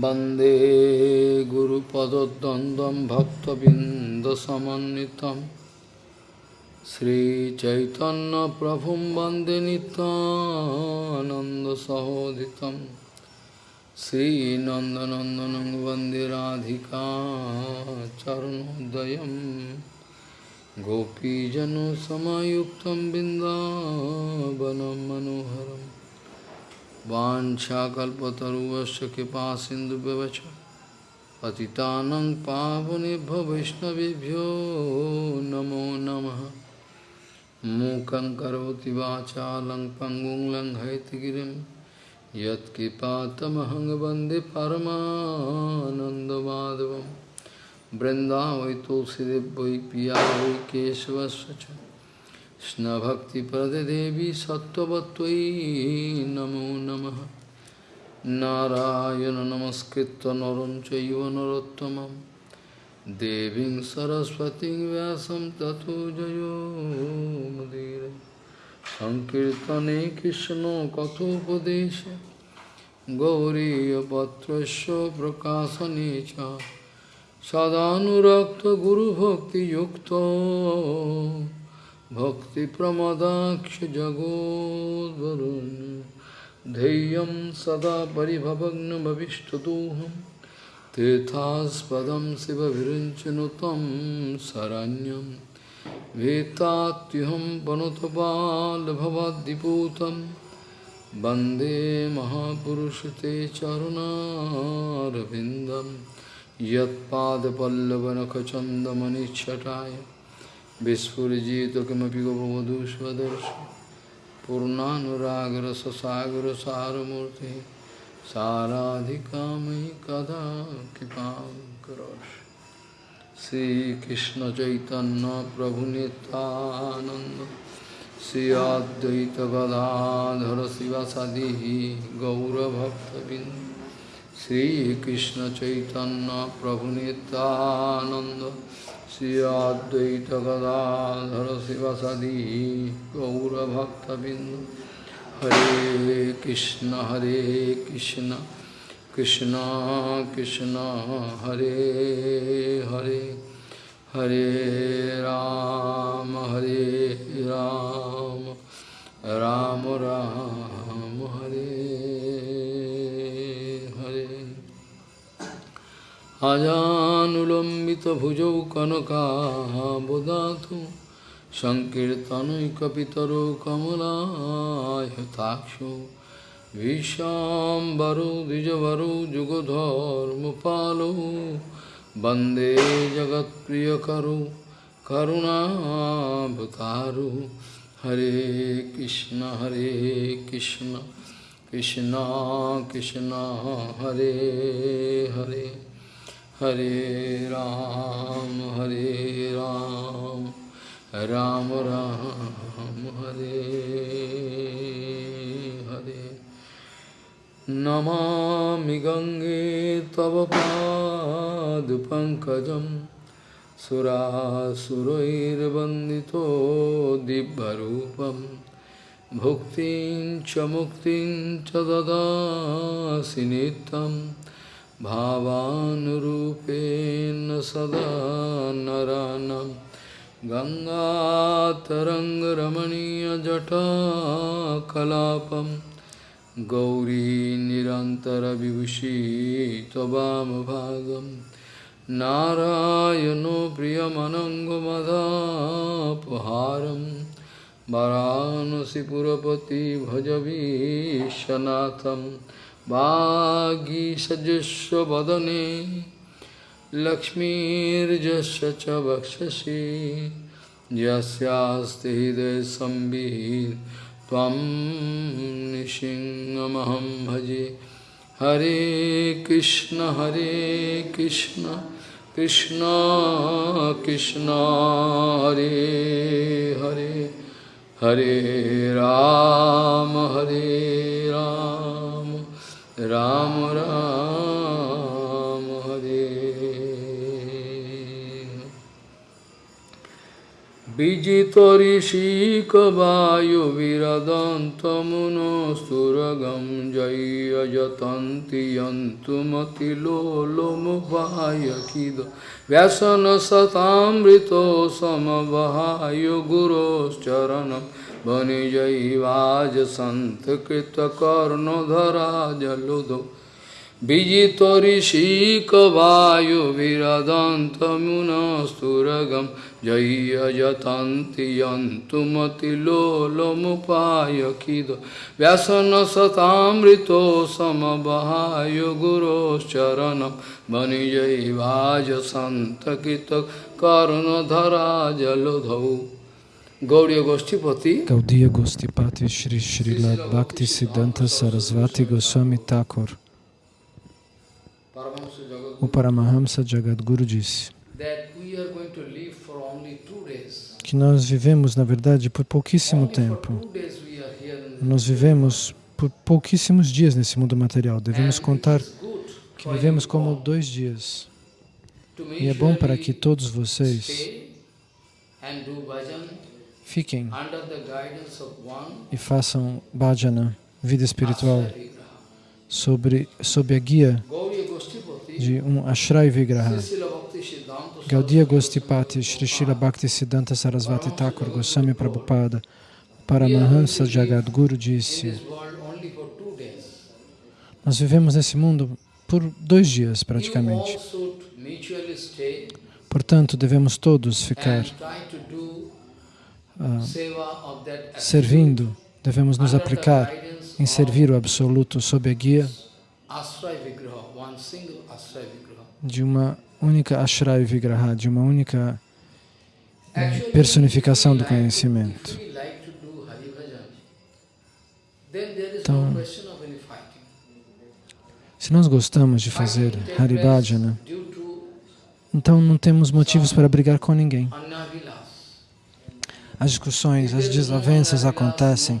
वंदे गुरुपदद्वन्द्वं भक्तबिन्दसमन्वितं श्रीचैतन्यप्रभुं वंदे नित्यानन्दसहोदितं श्रीनन्दनन्दनं वंदे राधिका चरणोदयं गोपीजनसमयुक्तं बिन्दावनं मनोहरम् वाशाकुवश कृपा सिंधु पति पतितानंग पावने वैष्णवभ्यो नमो नम। मूक पंगु वाचा लंग वंदे लंग बृंदाव यत्कृपातमहं वंदे तुलसीदेव पिया केशवस्व কৃষ্ণভক্তিপদে দেবী সত্যবত্যই নমো নম। নারায়ণ নমস্কৃত নরম চৈব নরোত্তম দেবী সরস্বতী ব্যাসম তথো জয়োমুদীর সংকীর্তনে কৃষ্ণ কথোপদেশ। গৌরীপত্র প্রকাশনে সদানুরক্ত গুরুভক্তিযুক্ত। भक्तिप्रमदाक्षजगोद्वरुन् धैर्यं सदा परिभवग्नमभिष्टदोहं तीर्थास्पदं शिवविरिञ्चनु तं शरण्यं वेत्तात्युहं पनुतपाल्भवद्दिपूतं वंदे महापुरुषते चरुणारविन्दं यत्पादपल्लवनखचन्दमनिच्छटाय विस्फुजितकमी कि स्वदर्श पूर्णानुरागर ससागर सारमूर्ति साराधिका मयि कदा कृपा करोश श्री कृष्ण चैतन्य प्रभु नितानंद श्री अद्वैत गदाधर शिवासादि गौरभक्तबिंद श्री कृष्ण चैतन्य प्रभु नितानंद अद्वैत गदाधर शिवसदि गौरभक्तबिंद हरे कृष्ण हरे कृष्ण कृष्ण कृष्ण, हरे हरे। हरे राम हरे राम राम राम, हरे। अजानुलम्बितभुजौ कनकाबुदातु सङ्कीर्तनैकपितरो कमलायताक्षो विशाम्बरो द्विजवरो जुगधर्मपालो वंदे जगत्प्रियकरो करुणावतारो हरे कृष्ण हरे कृष्ण कृष्ण कृष्ण, हरे हरे। हरे राम हरे राम राम राम हरे हरे नमामि गङ्गे तव पादपङ्कजं सुरासुरैर्वन्दितो दिव्यरूपं भुक्तिं च मुक्तिं च ददासि नित्यम् भावानुरूपेण सदा नरानं गङ्गातरङ्गरमणीयजटाकलापं गौरी निरन्तरविभूषी त्ववामभागं नारायणो प्रियमनङ्गमदापहारं वरानसिपुरपति भजवीशनाथम् वागीषजुष्वदने लक्ष्मीर्जस्य च वक्षसि। यस्यास्ति हृदयसंवित् त्वं निसिंहमहं भजे। हरे कृष्ण हरे कृष्ण कृष्ण कृष्ण, हरे हरे। हरे राम हरे राम। राम राम हरे। विजितऋषिकवायुविरदन्तमुनस्तुरगं जय्यजतन्ति यन्तुमतिलोलमुपायकिद व्यसनसतामृतो समवहाय गुरोश्चरणं वनिजैवाज सन्त कृतकर्णधराजलुधो विजितऋषिकवायुभिरदन्तमुनस्तुरगं जय्यजतन्ति यन्तुमतिलोलमुपायखिद व्यसनसतामृतो समबहाय गुरोश्चरणं वनिजैवाजसन्तकितकर्णधरा जलधौ। Gauriya Gaudiya Gostipati Shri Srila Bhakti Siddhanta Sarasvati Goswami Thakur o Paramahamsa Jagadguru disse que nós vivemos, na verdade, por pouquíssimo tempo. Nós vivemos por pouquíssimos dias nesse mundo material. Devemos contar que vivemos como dois dias. E é bom para que todos vocês fiquem. E façam bhajana, vida espiritual, sobre, sob a guia de um Ashray Vigraha. Gaudiya Gostipati Sri Shila Bhakti Siddhanta Sarasvati Thakur Goswami Prabhupada Paramahansa Jagadguru disse Nós vivemos nesse mundo por dois dias praticamente. Portanto, devemos todos ficar servindo, devemos nos aplicar em servir o Absoluto sob a guia de uma única Ashray Vigraha, de uma única personificação do conhecimento. Então, se nós gostamos de fazer Haribhajana, então não temos motivos para brigar com ninguém. As discussões, as desavenças acontecem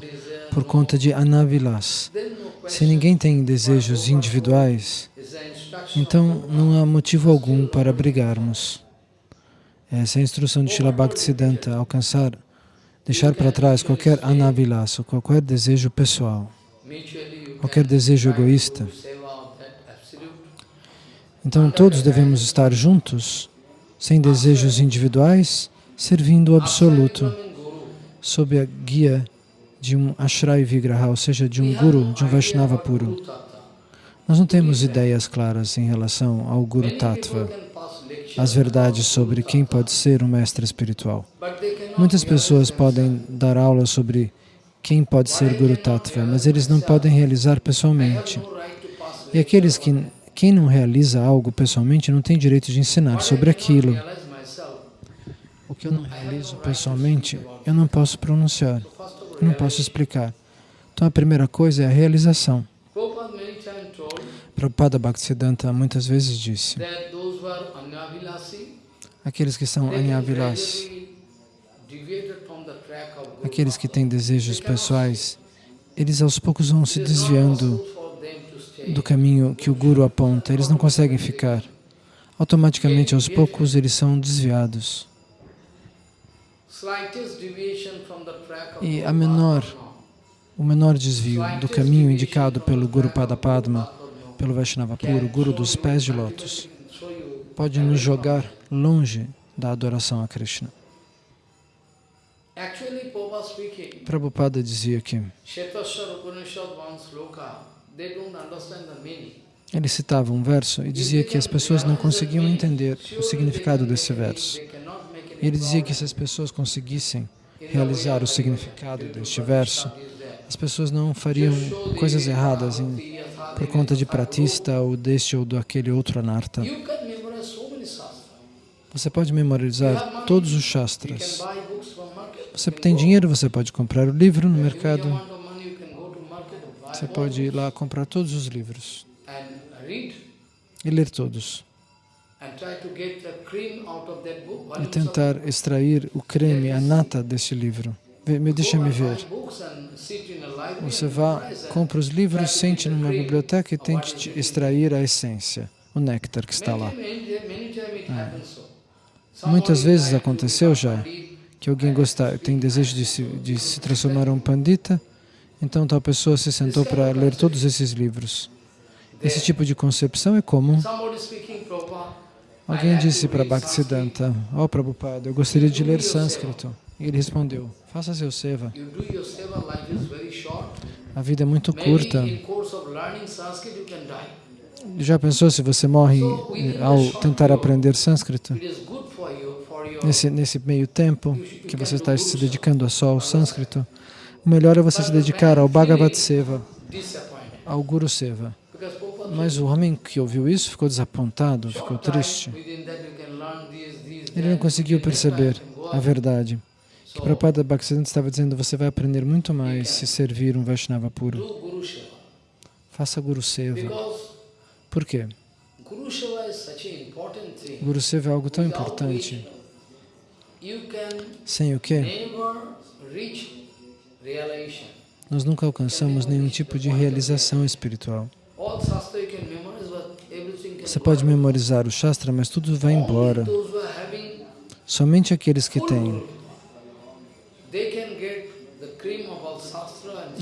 por conta de anavilas. Se ninguém tem desejos individuais, então não há motivo algum para brigarmos. Essa é a instrução de Srila Bhaktisiddhanta, alcançar, deixar para trás qualquer anavilasa, qualquer desejo pessoal, qualquer desejo egoísta. Então todos devemos estar juntos, sem desejos individuais, servindo o Absoluto, sob a guia de um Ashray Vigraha, ou seja, de um Guru, de um Vaishnava puro. Nós não temos ideias claras em relação ao Guru Tattva, as verdades sobre quem pode ser um mestre espiritual. Muitas pessoas podem dar aula sobre quem pode ser Guru Tattva, mas eles não podem realizar pessoalmente. E aqueles que, quem não realiza algo pessoalmente não tem direito de ensinar sobre aquilo. O que eu não realizo pessoalmente, eu não posso pronunciar não posso explicar. Então a primeira coisa é a realização. Prabhupada Bhaktisiddhanta muitas vezes disse aqueles que são anyavilasi, aqueles que têm desejos pessoais, eles aos poucos vão se desviando do caminho que o Guru aponta, eles não conseguem ficar. Automaticamente, aos poucos, eles são desviados. E a menor, o menor desvio do caminho indicado pelo Guru Padapadma, pelo Vaishnava puro, Guru dos pés de lótus, pode nos jogar longe da adoração a Krishna. Prabhupada dizia que ele citava um verso e dizia que as pessoas não conseguiam entender o significado desse verso. Ele dizia que se as pessoas conseguissem realizar o significado deste verso, as pessoas não fariam coisas erradas em, por conta de pratista ou deste ou do aquele outro anarta. Você pode memorizar todos os shastras. Você tem dinheiro, você pode comprar o livro no mercado. Você pode ir lá comprar todos os livros e ler todos e tentar extrair o creme, a nata desse livro. Me deixa me ver. Você vá, compra os livros, sente numa biblioteca e tente extrair a essência, o néctar que está lá. É. Muitas vezes aconteceu já que alguém gosta, tem desejo de se, de se transformar em um pandita, então tal pessoa se sentou para ler todos esses livros. Esse tipo de concepção é comum. Alguém disse para Bhaktisiddhanta, ó oh, Prabhupada, eu gostaria de ler sânscrito. E ele respondeu, faça seu seva. A vida é muito curta. Já pensou se você morre ao tentar aprender sânscrito? Nesse, nesse meio tempo que você está se dedicando só ao sânscrito, o melhor é você se dedicar ao Bhagavat Seva, ao Guru Seva. Mas o homem que ouviu isso ficou desapontado, ficou triste. Ele não conseguiu perceber a verdade. Que Prabhupada Bhaktisiddhanta estava dizendo, você vai aprender muito mais se servir um Vaishnava puro. Faça Guru Seva. Por quê? Guru Seva é algo tão importante. Sem o realization. nós nunca alcançamos nenhum tipo de realização espiritual. Você pode memorizar o Shastra, mas tudo vai embora. Somente aqueles que têm,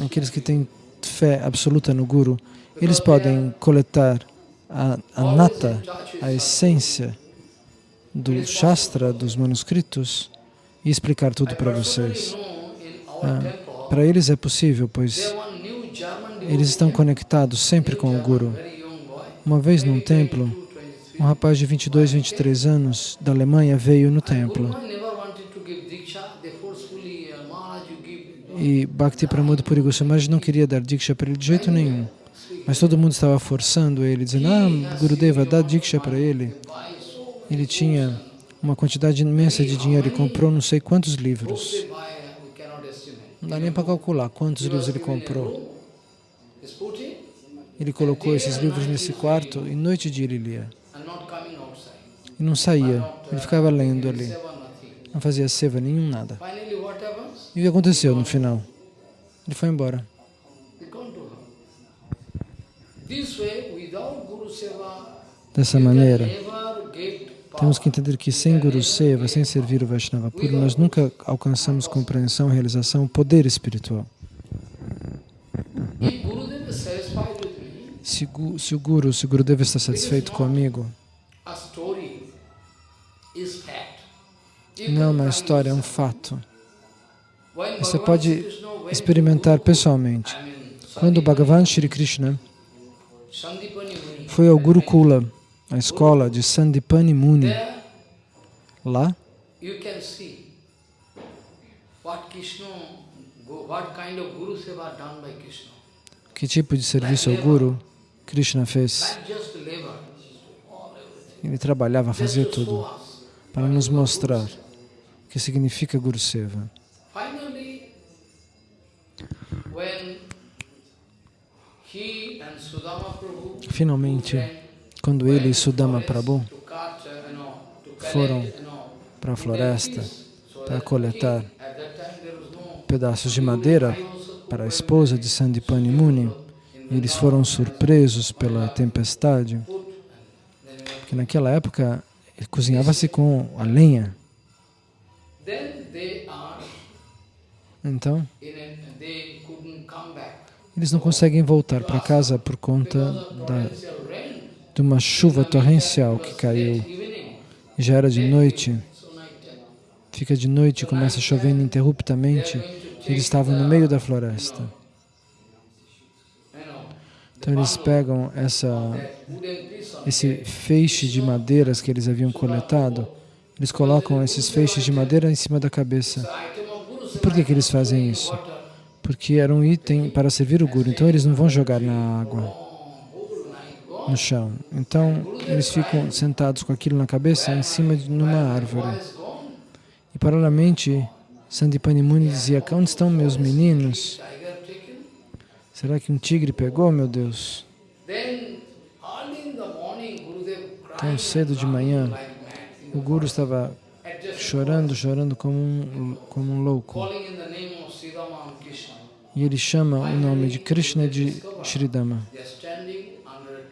aqueles que têm fé absoluta no Guru, eles podem coletar a, a nata, a essência do Shastra, dos manuscritos, e explicar tudo para vocês. Ah, Para eles é possível, pois eles estão conectados sempre com o Guru. Uma vez num templo, 22, 23. um rapaz de 22, 23 anos da Alemanha veio no templo e Bhakti Pramod Puri Goswami não queria dar Diksha para ele de jeito nenhum. Mas todo mundo estava forçando ele, dizendo, ah, Gurudeva, dá Diksha para ele. Ele tinha uma quantidade imensa de dinheiro e comprou não sei quantos livros. Não dá nem para calcular quantos livros ele comprou. Ele colocou esses livros nesse quarto e noite e dia ele lia. and not coming outside. E não saía, ele ficava lendo ali. Seva nothing. Não fazia seva nenhum, nada. E o que aconteceu no final? Ele foi embora. Dessa maneira, temos que entender que sem Guru Seva, sem servir o Vaishnava puro, nós nunca alcançamos compreensão, realização, poder espiritual. Se, o Guru, se o Gurudeva está satisfeito comigo, não é uma história, é um fato. Você pode experimentar pessoalmente. Quando Bhagavan Shri Krishna foi ao Gurukula, a escola de Sandipani Muni, lá que tipo de serviço ao Guru Krishna fez. Ele trabalhava, fazia tudo para nos mostrar o que significa Guru Seva. Finalmente, quando ele e Sudama Prabhu foram para a floresta para coletar pedaços de madeira para a esposa de Sandipani Muni, eles foram surpresos pela tempestade, que naquela época cozinhava-se com a lenha. Então, a, eles não conseguem voltar para casa por conta da, de uma chuva torrencial que caiu. Já era de noite, fica de noite, começa chovendo interruptamente. Eles estavam no meio da floresta. Então eles pegam essa, esse feixe de madeiras que eles haviam coletado, eles colocam esses feixes de madeira em cima da cabeça. Guru Por que, que eles fazem isso? Porque era um item para servir o Guru, então eles não vão jogar na água, no chão. Então eles ficam sentados com aquilo na cabeça em cima de numa árvore. E paralelamente, Sandipani Muni dizia, onde estão meus meninos? Será que um tigre pegou, meu Deus? Tão cedo de manhã, o Guru estava chorando, chorando como um, como um louco. E ele chama o nome de Krishna de Shridama.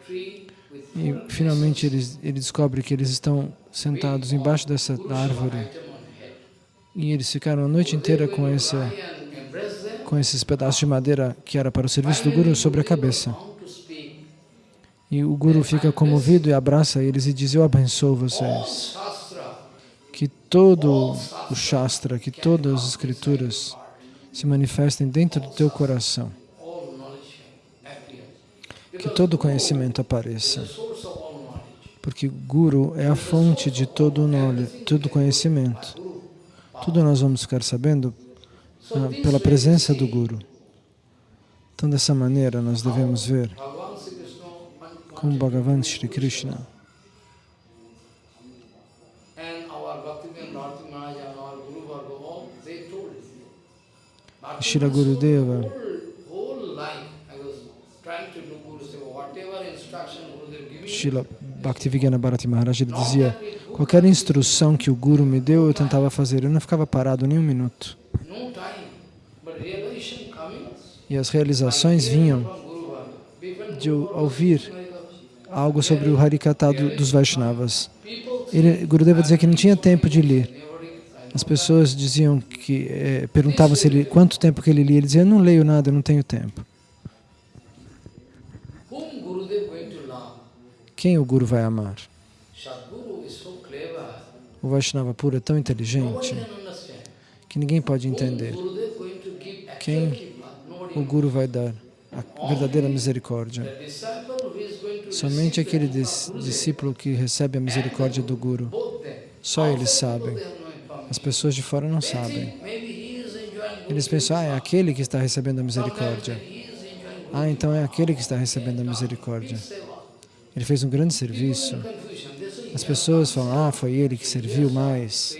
E finalmente ele, ele descobre que eles estão sentados embaixo dessa árvore. E eles ficaram a noite inteira com, esse, com esses pedaços de madeira que era para o serviço do Guru sobre a cabeça. E o Guru fica comovido e abraça eles e diz, eu abençoo vocês. Que todo o Shastra, que todas as escrituras se manifestem dentro do teu coração. Que todo conhecimento apareça. Porque Guru é a fonte de todo o todo conhecimento. Tudo nós vamos ficar sabendo pela presença do Guru. Então, dessa maneira, nós devemos ver Bhagavan Sri Krishna. Como Bhagavan Shri Krishna e Shri Gurudeva. Whole, Bhaktivinoda Bharati Maharaj, ele dizia, qualquer instrução que o Guru me deu, eu tentava fazer, eu não ficava parado nem um minuto. E as realizações vinham de ouvir algo sobre o Harikata do- dos Vaishnavas. Ele, Gurudeva dizia que não tinha tempo de ler. As pessoas diziam que, eh, perguntavam se ele, quanto tempo que ele lia. Ele dizia, não leio nada, não tenho tempo. Quem o Guru vai amar? O Vaishnava puro é tão inteligente que ninguém pode entender. Quem O Guru vai dar a verdadeira misericórdia. Somente aquele discípulo que recebe a misericórdia do Guru. Só eles sabem. As pessoas de fora não sabem. Eles pensam, ah, é aquele que está recebendo a misericórdia. Ah, então é aquele que está recebendo a misericórdia. Ele fez um grande serviço. As "Yeah, pessoas falam, ah, foi ele que serviu mais.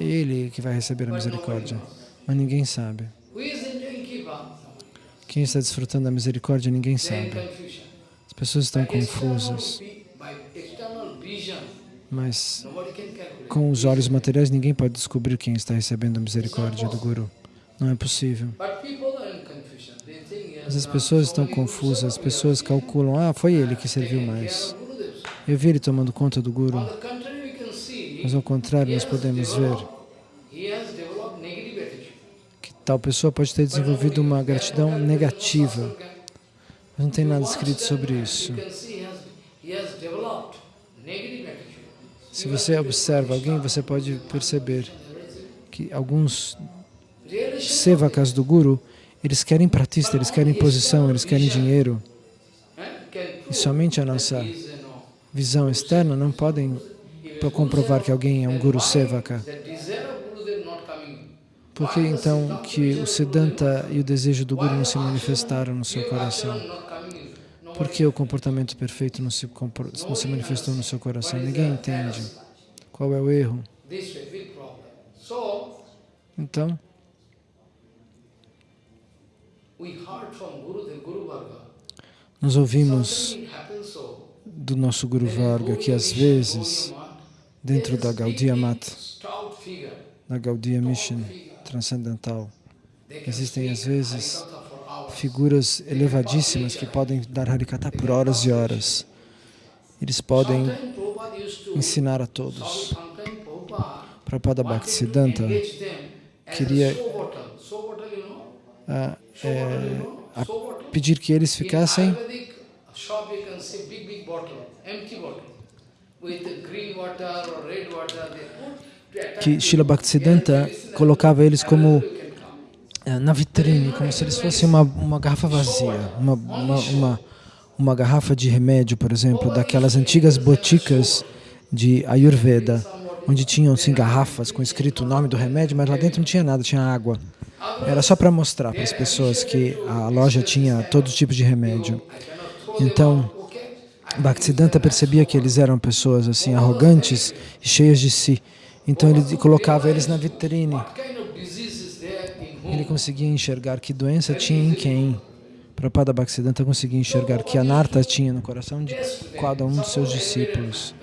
Ele que vai receber a misericórdia. Mas ninguém sabe. Quem está desfrutando da misericórdia, ninguém sabe. As pessoas estão confusas. Mas com os olhos materiais, ninguém pode descobrir quem está recebendo a misericórdia do Guru. Não é possível. As pessoas so estão confusas, as pessoas calculam, ah, foi ele que serviu mais. Eu vi ele tomando conta do Guru. Mas ao contrário, nós podemos ver que tal pessoa pode ter desenvolvido uma gratidão negativa. Mas não tem nada escrito sobre isso. Se você observa alguém, você pode perceber que alguns sevakas do Guru, eles querem pratista, eles querem posição, eles querem dinheiro. E somente a nossa visão externa não podem comprovar que alguém é um Guru Sevaka. Por que então que o Siddhanta e o desejo do Guru não se manifestaram no seu coração? Por que o comportamento perfeito não se, não se manifestou no seu coração? Ninguém entende. Qual é o erro? Então, nós ouvimos do nosso Guru Varga que às vezes, dentro da Gaudiya Mat, da Gaudiya Mission transcendental, existem às vezes figuras elevadíssimas que podem dar Harikata por horas e horas. Eles podem ensinar a todos. Prabhupada Bhaktisiddhanta queria- a é, a pedir que eles ficassem. Que Srila Bhaktisiddhanta colocava eles como eh, na vitrine, como se eles fossem uma, uma garrafa vazia, uma, uma, uma, uma garrafa de remédio, por exemplo, daquelas antigas boticas de Ayurveda, onde tinham assim, garrafas com escrito o nome do remédio, mas lá dentro não tinha nada, tinha água. Era só para mostrar para as pessoas que a loja tinha todo tipo de remédio. Então, Bhaktisiddhanta percebia que eles eram pessoas assim arrogantes e cheias de si. Então ele colocava eles na vitrine. Ele conseguia enxergar que doença tinha em quem. Prabhupada Bhaktisiddhanta conseguia enxergar que anarta tinha no coração de cada um dos seus discípulos.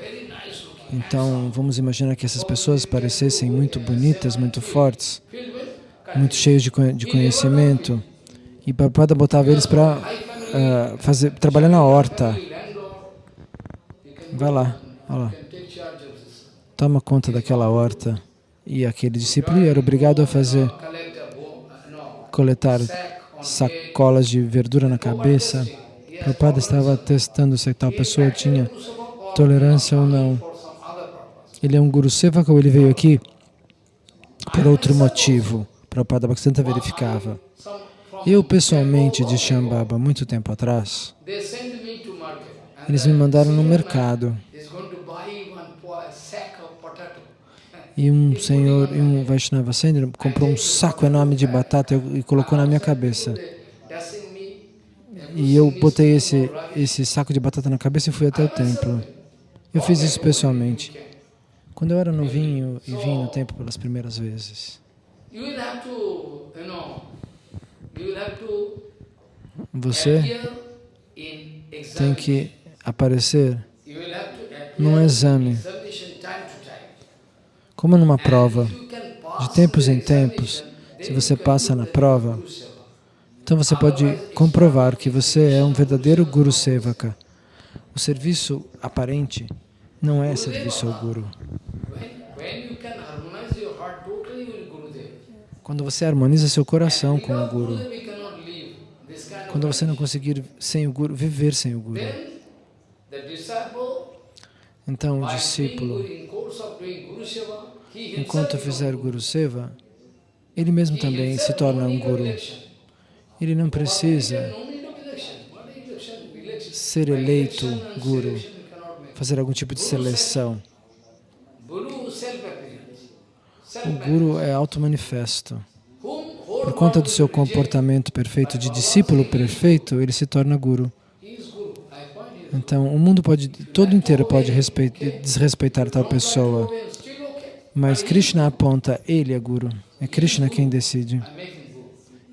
Então, vamos imaginar que essas pessoas parecessem muito bonitas, muito fortes, muito cheios de de conhecimento. E Prabhupada botava eles para fazer trabalhar na horta. Vai lá, vai lá. Toma conta daquela horta. E aquele discípulo era obrigado a fazer, uh, coletar sacolas de verdura na cabeça. Prabhupada estava testando se tal pessoa tinha tolerância ou não. for some other purpose. Ele é um Guru Sevaka ou ele veio aqui por outro motivo? Prabhupada Bhaktisiddhanta verificava. Eu, pessoalmente, de Shambhava, muito tempo atrás, eles me mandaram no mercado e um senhor, um Vaishnava Senior comprou um saco enorme de batata e colocou na minha cabeça. E eu botei esse, esse saco de batata na cabeça e fui até o templo. Eu fiz isso pessoalmente. Quando eu era novinho e vim no templo pelas primeiras vezes. Você tem que aparecer num exame, como numa prova. De tempos em tempos, se você passa na prova, então você pode comprovar que você é um verdadeiro Guru Sevaka. O serviço aparente não é serviço ao Guru. Quando você harmoniza seu coração com o Guru, quando você não conseguir sem o Guru, viver sem o Guru, então o discípulo, enquanto fizer Guru. Seva, ele mesmo também se torna um Guru. Ele não precisa ser eleito Guru, fazer algum tipo de seleção. Guru self-appearance. O. Guru é auto-manifesto. Por conta do seu comportamento perfeito de discípulo perfeito, ele se torna Guru. Então, o mundo pode, todo inteiro pode respeit- desrespeitar tal pessoa, mas Krishna aponta, ele é Guru. É Krishna quem decide.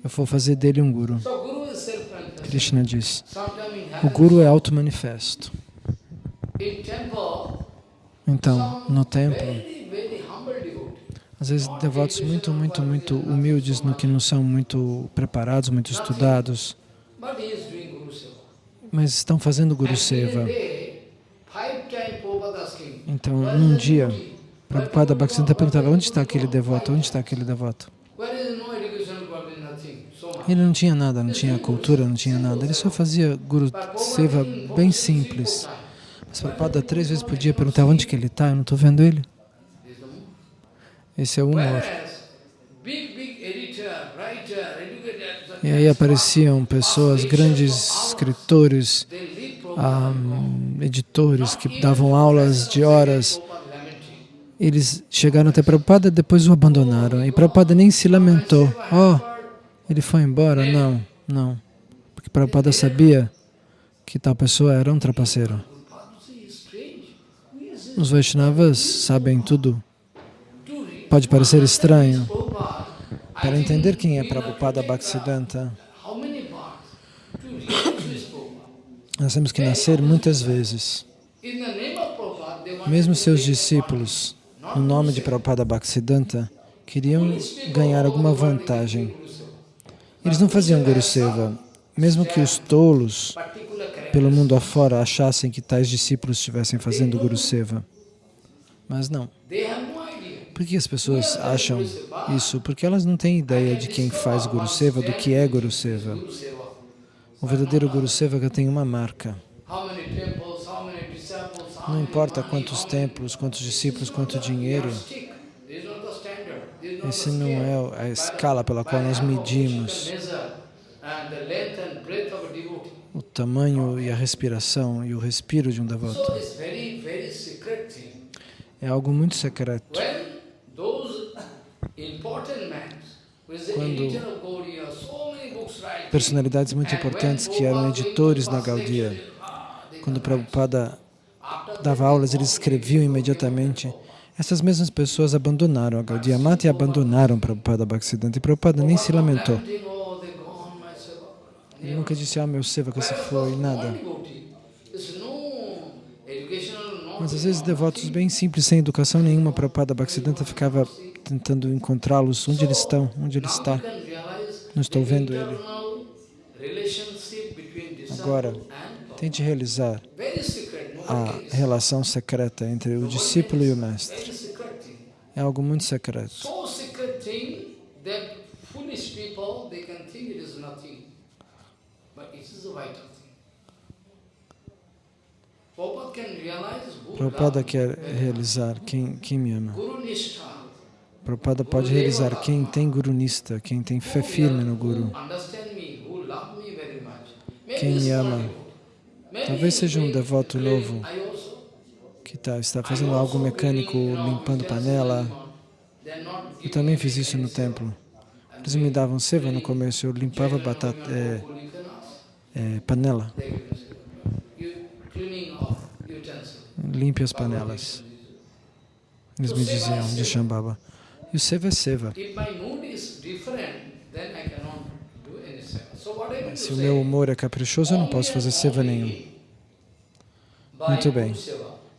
Eu vou fazer dele um Guru. Krishna diz. O Guru é auto-manifesto. Então, no templo, às vezes devotos muito, muito, muito humildes, no que não são muito preparados, muito estudados, mas estão fazendo Guru Seva. Então, num dia? Prabhupada Bhaktisiddhanta perguntava, onde está aquele devoto? Onde está aquele devoto? Ele não tinha nada, não tinha cultura, não tinha nada. Ele só fazia Guru Seva bem simples. Mas Prabhupada três vezes por dia perguntava onde que ele está, eu não estou vendo ele. Esse é o humor. E aí apareciam pessoas, grandes escritores, Prabhupada. editores que davam aulas de horas. Eles chegaram até Prabhupada depois o abandonaram. E Prabhupada nem se lamentou. Oh, ele foi embora? Não, não. Porque Prabhupada sabia que tal pessoa era um trapaceiro. Os Vaishnavas sabem tudo. Pode parecer estranho. Para entender quem é Prabhupada Bhaktisiddhanta, nós temos que nascer muitas vezes. Mesmo seus discípulos, no nome de Prabhupada Bhaktisiddhanta, queriam ganhar alguma vantagem. Eles não faziam Guru Seva, mesmo que os tolos pelo mundo afora achassem que tais discípulos estivessem fazendo Guru Seva. Mas não. Por que as pessoas acham isso? Porque elas não têm ideia de quem faz Guru Seva, do que é Guru Seva. Seva. O verdadeiro Guru Sevaka tem uma marca. Não importa quantos templos, quantos discípulos, quanto dinheiro. Esse não é a escala pela qual nós medimos o tamanho e a respiração e o respiro de um devoto. É algo muito secreto. Quando Personalidades muito importantes que eram editores na lecture, ah, quando. Prabhupada dava aulas, eles escreviam imediatamente. Essas mesmas pessoas abandonaram a Gaudiya Mata e abandonaram Prabhupada Bhaktisiddhanta. E Prabhupada nem se lamentou. Seva. Ele nunca disse, ah, meu Sevaka se foi, nada. One devotee. There's no educational, no Mas às vezes devotos bem simples, sem educação nenhuma, Prabhupada Bhaktisiddhanta ficava tentando encontrá-los. Onde eles estão? Onde ele está? Não estou vendo ele. Agora. Tente realizar a relação secreta entre o discípulo e o mestre. É algo muito secreto. But it is vital. Prabhupada quer realizar quem, quem me ama. Prabhupada pode realizar quem tem Guru Nista, quem tem fé firme no Guru. Quem me ama. Talvez seja um devoto novo. Que tá, está fazendo algo mecânico, limpando panela. Eu também fiz isso no templo. Eles me davam seva no começo, eu limpava batata, é, é, panela, limpe as panelas. Eles me diziam de Shambhava. E o seva é seva. Se o meu humor é caprichoso, eu não posso fazer seva nenhum. Muito bem.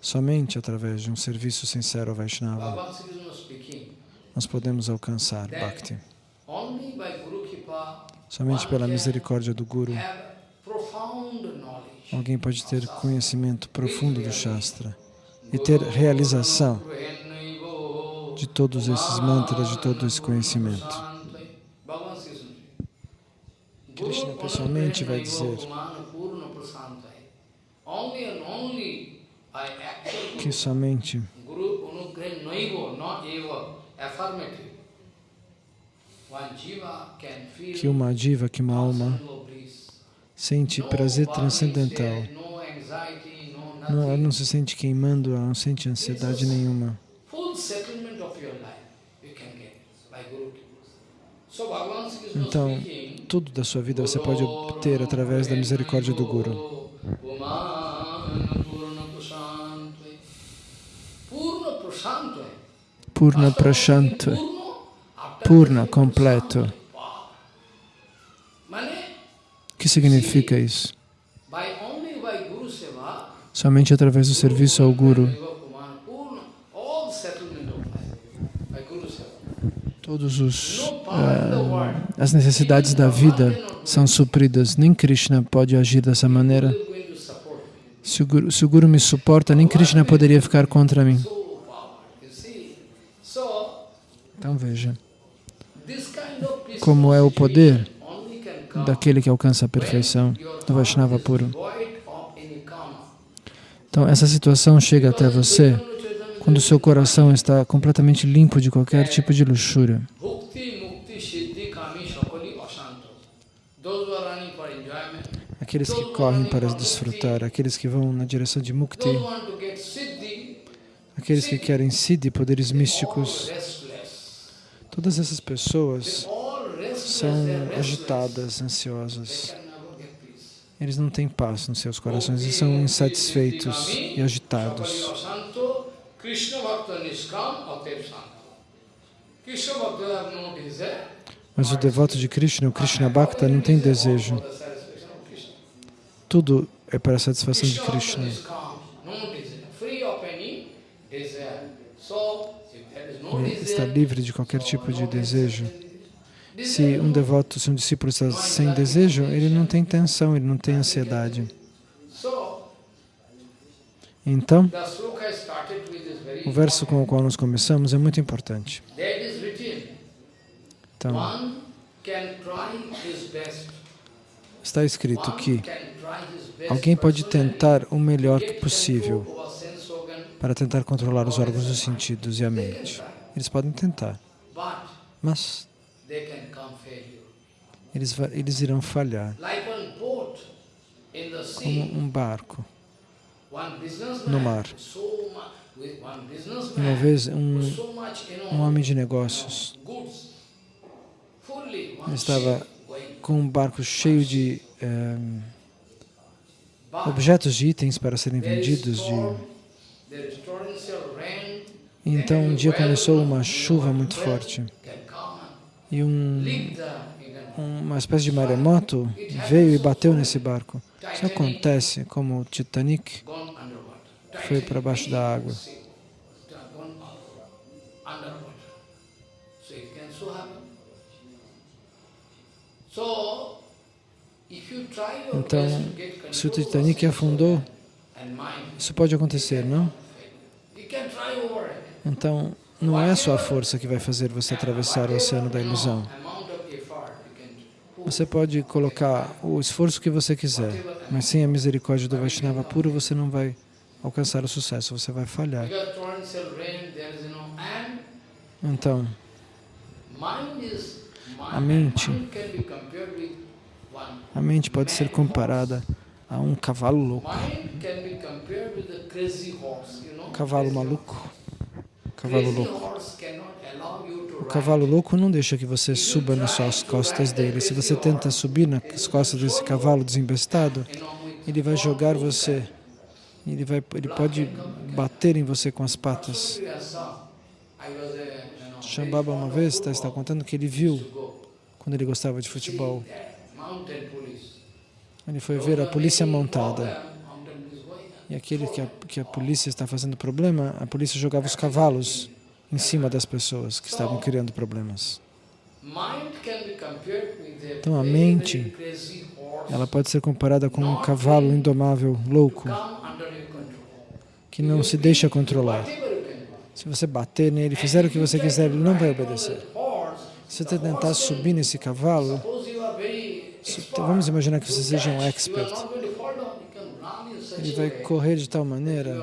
Somente através de um serviço sincero ao Vaishnava nós podemos alcançar Bhakti. Somente pela misericórdia do Guru, alguém pode ter conhecimento profundo do Shastra e ter realização de todos esses mantras, de todo esse conhecimento. Krishna pessoalmente vai dizer que somente que uma diva, que uma alma sente prazer transcendental. Não, ela não se sente queimando, ela não sente ansiedade nenhuma. Então, tudo da sua vida você pode obter através da misericórdia do Guru. Purna Prashantva. Purna, completo. O que significa isso? Somente através do serviço ao Guru, todos os uh, as necessidades da vida são supridas. Nem Krishna pode agir dessa maneira. Se o, Guru, se o Guru me suporta, nem Krishna poderia ficar contra mim. Então veja como é o poder daquele que alcança a perfeição, do Vaishnava puro. Então, essa situação chega até você quando o seu coração está completamente limpo de qualquer tipo de luxúria. Aqueles que correm para desfrutar, aqueles que vão na direção de Mukti, aqueles que querem Siddhi, poderes místicos, todas essas pessoas são agitadas, ansiosas. Eles não têm paz nos seus corações e são insatisfeitos e agitados. Mas o devoto de Krishna, o Krishna Bhakta, não tem desejo. Tudo é para a satisfação de Krishna. Ele está livre de qualquer tipo de desejo. Se um devoto, se um discípulo está sem desejo, ele não tem tensão, ele não tem ansiedade. Então, o verso com o qual nós começamos é muito importante. Então, está escrito que alguém pode tentar o melhor possível para tentar controlar os órgãos dos sentidos e a mente. Eles podem tentar, mas eles, eles irão falhar. Como um barco no mar. Uma vez, um, um homem de negócios estava com um barco cheio de eh, objetos de itens para serem vendidos. De... Então, um dia começou uma chuva muito forte e um, uma espécie de maremoto veio e bateu nesse barco. Isso acontece como o Titanic foi para baixo da água. Então, se o Titanic afundou, isso pode acontecer, não? Então, não é a sua força que vai fazer você atravessar o oceano da ilusão. Você pode colocar o esforço que você quiser, mas sem a misericórdia do Vaishnava puro você não vai alcançar o sucesso, você vai falhar. Então, A mente. a mente pode ser comparada a um cavalo louco, a know cavalo maluco, cavalo louco. O cavalo louco não deixa que você suba nas suas costas dele. Se você tenta subir nas costas desse cavalo desembestado, ele vai jogar você. Ele, vai, ele pode bater em você com as patas. Know, Shambhava uma vez está, está contando que ele viu quando ele gostava de futebol. Ele foi ver a polícia montada. E aquele que a, que a polícia está fazendo problema, a polícia jogava os cavalos em cima das pessoas que estavam criando problemas. Então, a mente, Ela pode ser comparada com um cavalo indomável, louco, que não se deixa controlar. Se você bater nele, fizer o que você quiser, ele não vai obedecer. Se você tentar subir nesse cavalo, vamos imaginar que você seja um expert. Ele vai correr de tal maneira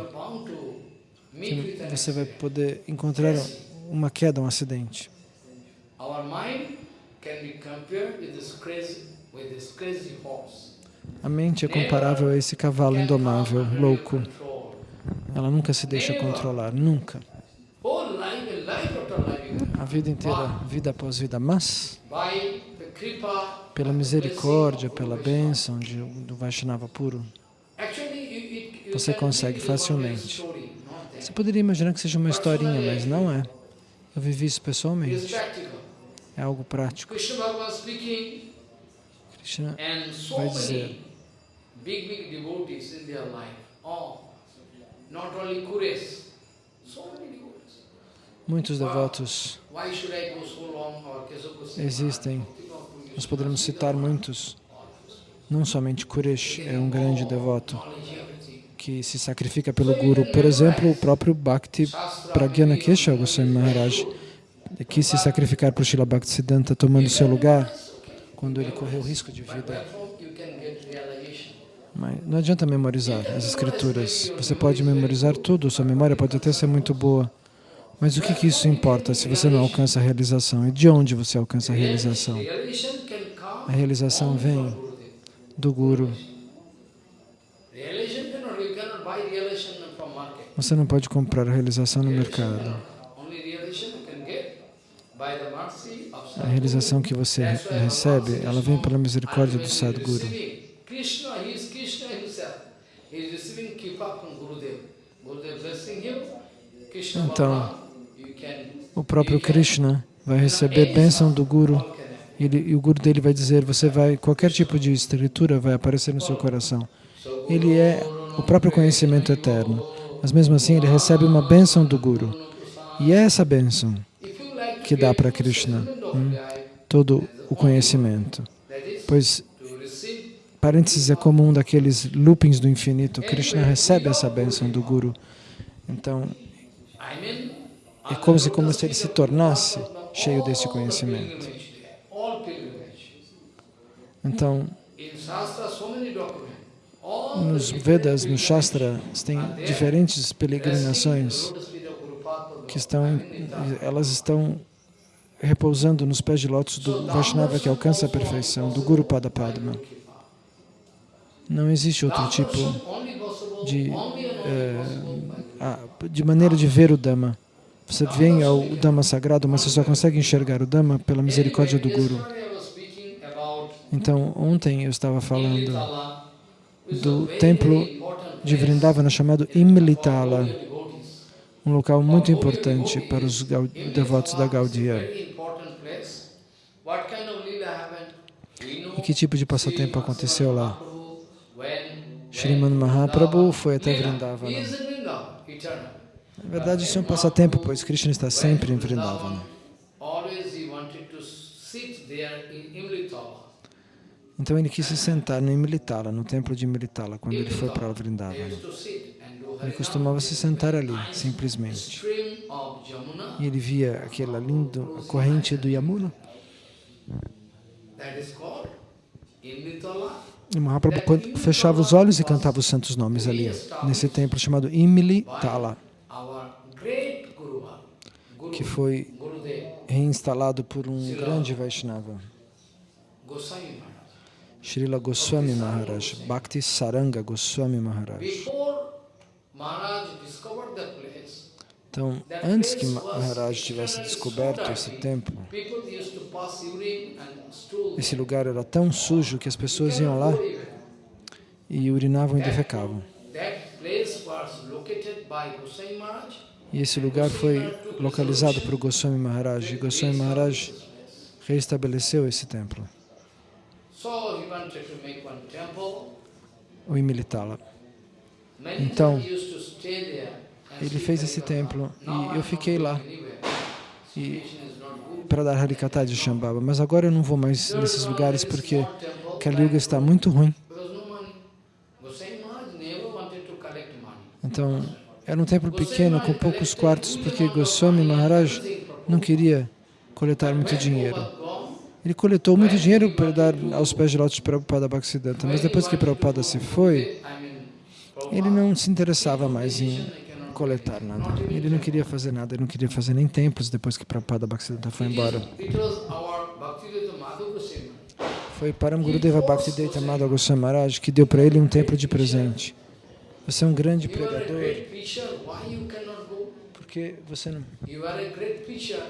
que você vai poder encontrar uma queda, um acidente. A mente é comparável a esse cavalo indomável, louco. Ela nunca se deixa controlar, nunca. A vida inteira, vida após vida, mas pela misericórdia, pela bênção de, do Vaishnava puro, Actually, you- it- you Você consegue facilmente. Você poderia imaginar que seja uma historinha, mas não é. Eu vivi isso pessoalmente. É algo prático. Krishna vai dizer, muitos devotos existem. Nós poderemos citar muitos. Não somente Kuresh é um grande devoto. Que se sacrifica pelo Guru. Por exemplo, o próprio Bhakti Pragyana Kesha Goswami Maharaj quis se sacrificar para o Srila Bhaktisiddhanta tomando seu lugar quando ele correu risco de vida. Mas não adianta memorizar as escrituras. Você pode memorizar tudo, sua memória pode até ser muito boa. Mas o que, que isso importa se você não alcança a realização? E de onde você alcança a realização? A realização vem do Guru. Você não pode comprar a realização no mercado. A realização que você re- recebe, ela vem pela misericórdia do. Krishna Então, O próprio Krishna vai receber bênção do Guru. e o Guru dele vai dizer, você vai, qualquer tipo de escritura vai aparecer no seu coração. Ele é o próprio conhecimento eterno. Mas mesmo assim, ele recebe uma bênção do Guru. E é essa bênção que dá para Krishna of hum, todo o conhecimento. Pois, parênteses é comum daqueles loopings do infinito. Krishna recebe essa bênção do Guru. Então, é como se, como se ele se tornasse cheio desse conhecimento. Então, nos Vedas, no Shastra, tem diferentes peregrinações que estão, elas estão repousando nos pés de lótus do Vaishnava que alcança a perfeição, do Guru Pada Padma. Não existe outro tipo de, eh, de maneira de ver o Dhamma. Você vem ao Dhamma sagrado, mas você só consegue enxergar o Dhamma pela misericórdia do Guru. Então, ontem eu estava falando do templo de Vrindavana chamado Imlitala, um local muito importante para os devotos da Gaudiya. E que tipo de passatempo aconteceu lá? When Mahaprabhu foi até Vrindavana. Na verdade, isso é um passatempo, pois Krishna está sempre em Vrindavana. Então ele quis se sentar no Imlitala, no templo de Imlitala, quando ele foi para Vrindavana. Ele costumava se sentar ali, simplesmente. E ele via aquela linda corrente do Yamuna. E Mahaprabhu fechava os olhos e cantava os santos nomes ali, nesse templo chamado Imli Tala, Our great Guru, Guru, que foi reinstalado por um grande Vaishnava, Goswami. Srila Goswami Maharaj, Bhakti Saranga Goswami Maharaj. Então, antes que Maharaj tivesse descoberto esse templo, esse lugar era tão sujo que as pessoas iam lá e urinavam e defecavam. E esse lugar foi localizado por Goswami Maharaj, e Goswami Maharaj reestabeleceu esse templo, o. Many Então, Ele fez esse templo e eu fiquei lá. para dar Harikata de Shambhava, mas agora eu não vou mais nesses lugares porque small temple, Kali Yuga like está muito ruim. Então, era um templo pequeno com poucos quartos porque Goswami Maharaj não queria coletar muito dinheiro. Ele coletou muito dinheiro para dar aos pés de lótus de Prabhupada Bhaktisiddhanta, mas depois que Prabhupada se foi, ele não se interessava mais em coletar nada. Ele não queria fazer nada, ele não queria fazer nem templos depois que Prabhupada Bhaktisiddhanta foi embora. Foi Param Gurudeva Bhaktivedanta Madhava Goswami Maharaj que deu para ele um templo de presente. Você é um grande pregador, porque você não... You are a great preacher. You are a great preacher, so you should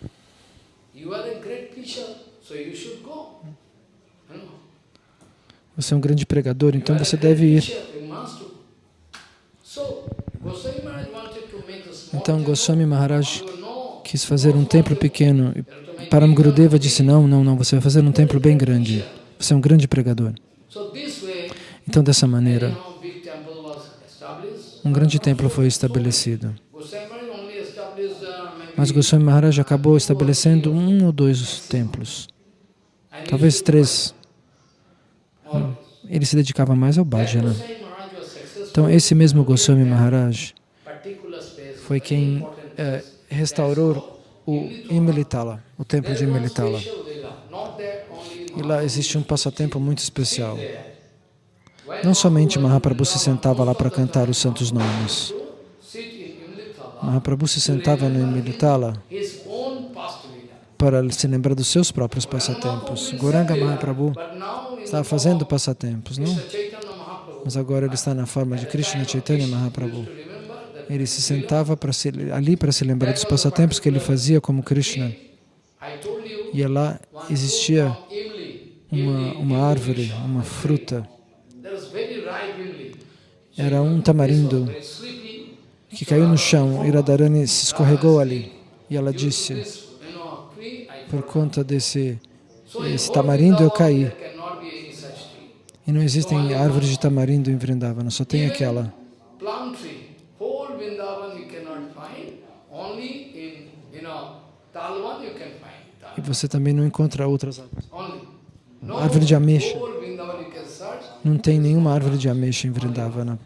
go. You know, Você é um grande pregador, então você deve ir. Então. Goswami Maharaj know, quis fazer um templo pequeno e Param Gurudeva disse, não, não, não, você vai fazer um templo bem grande. Você é um grande pregador. Então dessa maneira, um grande templo foi estabelecido. Mas Goswami Maharaj acabou estabelecendo um ou dois templos, talvez três. all. Ele se dedicava mais ao bhajana. Então esse mesmo Goswami Maharaj foi quem place. restaurou o Imilitala, o templo de only E lá existe um passatempo muito especial. Não somente Mahaprabhu se sentava lá para cantar os santos nomes. Mahaprabhu sit in Imlitala, Mahaprabhu se sentava no Imilitala para se lembrar dos seus próprios passatempos. Goranga Mahaprabhu estava fazendo passatempos, não? Mas agora ele está na forma de Krishna Chaitanya Mahaprabhu. Ele se sentava para se, ali para se lembrar dos passatempos que ele fazia como Krishna. E lá existia uma, uma árvore, uma fruta. Era um tamarindo. Que caiu no chão. Radharani se escorregou ali. E ela disse, por conta desse tamarindo eu caí. E não existem árvores de tamarindo em Vrindavana, só tem aquela. E você também não encontra outras árvores. Árvore de ameixa. Não tem nenhuma árvore de ameixa em Vrindavana.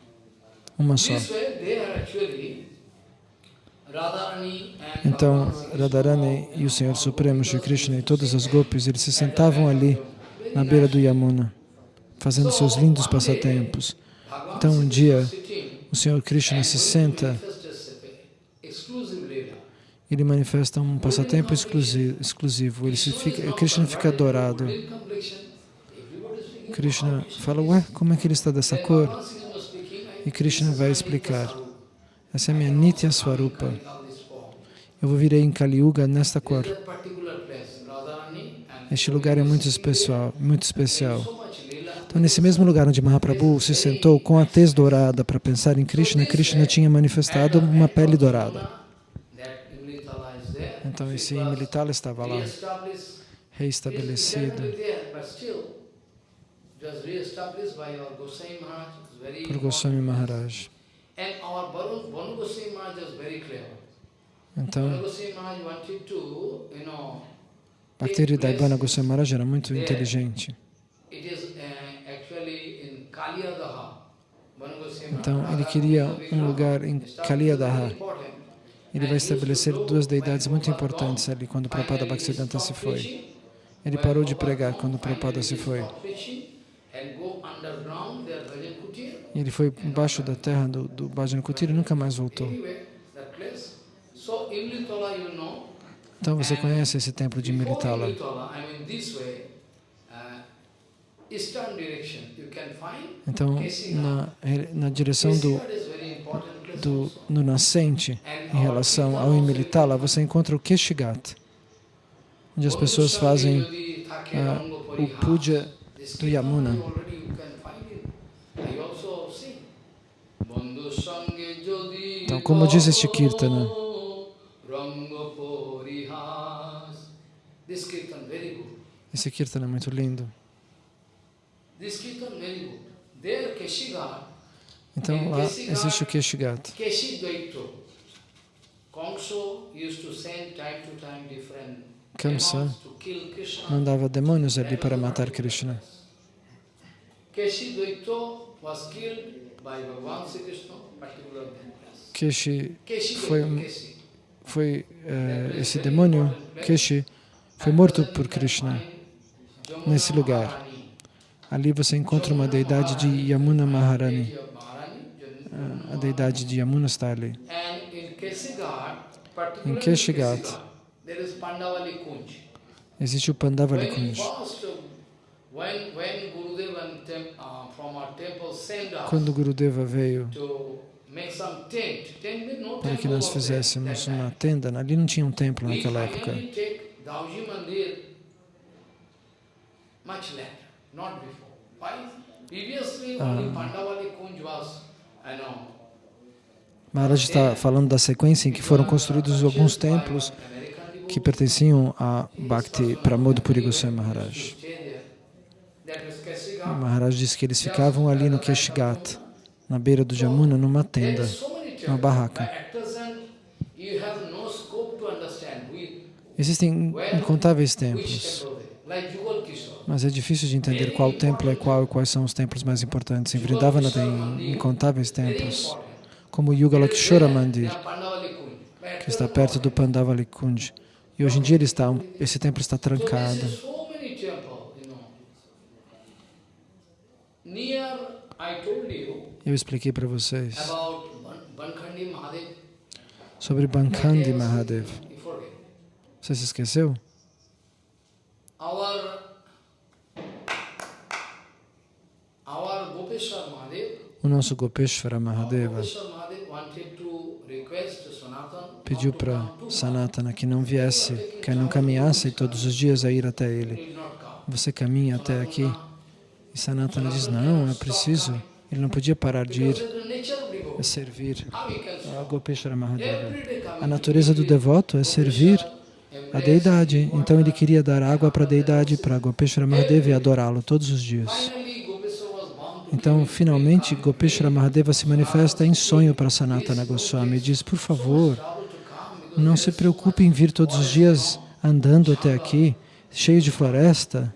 Uma só. Então, Radharani e o Senhor Supremo, Shri Krishna e todas as gopis, eles se sentavam ali, na beira do Yamuna, fazendo seus lindos passatempos. Então, um dia, o Senhor Krishna se senta, ele manifesta um passatempo exclusi- exclusivo. Ele se fica, Krishna fica adorado. Speaking. Krishna fala, ué, como é que ele está dessa cor? E Krishna vai explicar. Essa é a minha Nitya Swarupa. Eu vou vir em Kali Yuga nesta cor. Este lugar é muito especial, muito especial. Então, nesse mesmo lugar onde Mahaprabhu se sentou com a tez dourada para pensar em Krishna, Krishna tinha manifestado uma pele dourada. Então, esse Imilitala estava lá, reestabelecido por. Goswami Maharaj. Então, Bhaktiri Daibana Goswami Maharaj era muito inteligente. uh, Então, ele queria um lugar em Kaliyadaha. Ele vai estabelecer duas deidades muito importantes ali quando Prabhupada Bhaktisiddhanta se foi. Ele parou de pregar quando Prabhupada se foi. Ele foi embaixo da terra do, do Bhajan Kutir e nunca mais voltou. Então você conhece esse templo de Militala. Então, na, na direção do, do, no nascente, em relação ao Imilitala, você encontra o Keshigat, onde as pessoas fazem uh, o puja do Yamuna. Como diz este Kirtana, esse Kirtana é muito lindo. Então lá existe o Keshigat. Kamsa mandava demônios ali para matar Krishna. Keshi foi, foi uh, esse demônio, Keshi, foi morto por Krishna nesse lugar. Ali você encontra uma deidade de Yamuna Maharani. A deidade de Yamuna está ali. Em Keshigat, existe o Pandavali Kunj. Quando Gurudeva veio para que nós fizéssemos uma tenda, ali não tinha um templo naquela época. Ah, Maharaj está falando da sequência em que foram construídos alguns templos que pertenciam a Bhakti Pramod Puri Goswami Maharaj. Maharaj disse que eles ficavam ali no Keshigat, na beira do Jamuna, numa tenda, uma barraca. Existem incontáveis templos. Mas é difícil de entender qual templo é qual e quais são os templos mais importantes. Em Vrindavana tem incontáveis templos, como o Yuga Lakshora Mandir, que está perto do Pandavali Kunj. E hoje em dia ele está, esse templo está trancado. Eu expliquei para vocês sobre Bankhandi Mahadev. Você se esqueceu? O nosso Gopeshwara Mahadeva pediu para Sanatana que não viesse, que não caminhasse todos os dias a ir até ele. Você caminha até aqui? E Sanatana diz, não, é preciso. Ele não podia parar de ir a servir. A Gopeshwara Mahadeva. A natureza do devoto é servir a deidade. Então ele queria dar água para a deidade, para Gopeshwara Mahadeva e adorá-lo todos os dias. Então, finalmente, Gopeshwara Mahadeva se manifesta em sonho para Sanatana Goswami e diz, por favor, não se preocupe em vir todos os dias andando até aqui, cheio de floresta.